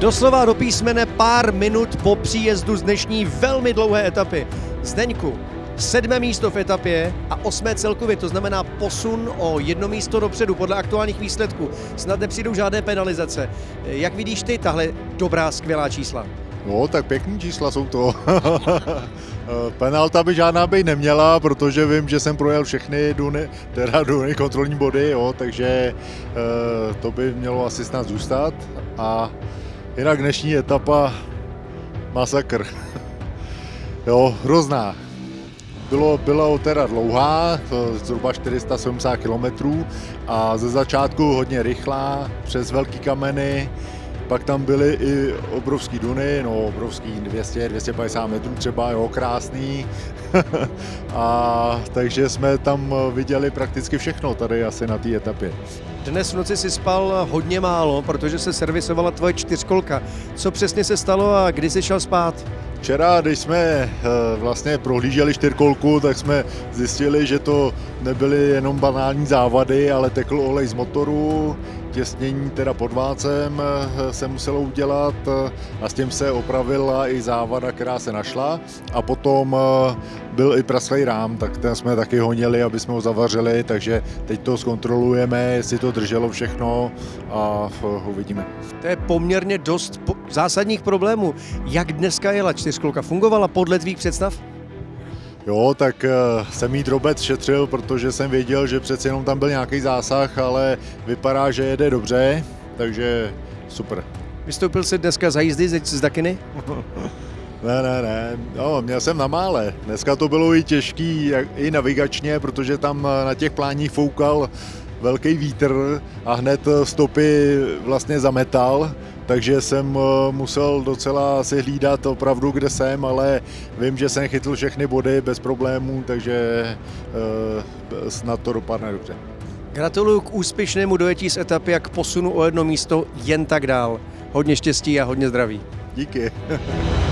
Doslova do písmene pár minut po příjezdu z dnešní velmi dlouhé etapy. Zdeňku, sedmé místo v etapě a osmé celkově, to znamená posun o jedno místo dopředu podle aktuálních výsledků. Snad nepřijdou žádné penalizace. Jak vidíš ty tahle dobrá, skvělá čísla? No, tak pěkný čísla jsou to. Penalta by žádná být neměla, protože vím, že jsem projel všechny duny, teda duny kontrolní body, jo, takže eh, to by mělo asi snad zůstat. A jinak dnešní etapa masakr. jo, hrozná. Bylo, bylo teda dlouhá, zhruba 470 km a ze začátku hodně rychlá, přes velký kameny, pak tam byly i obrovský duny, no obrovský 200, 250 metrů třeba, jo, krásný. a takže jsme tam viděli prakticky všechno tady asi na té etapě. Dnes v noci si spal hodně málo, protože se servisovala tvoje čtyřkolka. Co přesně se stalo a kdy jsi šel spát? Včera, když jsme eh, vlastně prohlíželi čtyřkolku, tak jsme zjistili, že to nebyly jenom banální závady, ale tekl olej z motoru, těsnění teda pod vácem eh, se muselo udělat eh, a s tím se opravila i závada, která se našla a potom byl i praslej rám, tak ten jsme taky honili, aby jsme ho zavařili, takže teď to zkontrolujeme, jestli to drželo všechno a uvidíme. To je poměrně dost zásadních problémů. Jak dneska jela čtyřkolka? Fungovala podle tvých představ? Jo, tak jsem jí drobec šetřil, protože jsem věděl, že přece jenom tam byl nějaký zásah, ale vypadá, že jede dobře, takže super. Vystoupil jsi dneska za jízdy z Dakiny? Ne, ne, ne. No, měl jsem na mále. Dneska to bylo i těžký, i navigačně, protože tam na těch pláních foukal velký vítr a hned stopy vlastně zametal, takže jsem eh, musel docela si hlídat opravdu, kde jsem, ale vím, že jsem chytl všechny body bez problémů, takže uh, snad to dopadne dobře. Gratuluju k úspěšnému dojetí z etapy a k posunu o jedno místo jen tak dál. Hodně štěstí a hodně zdraví. Díky.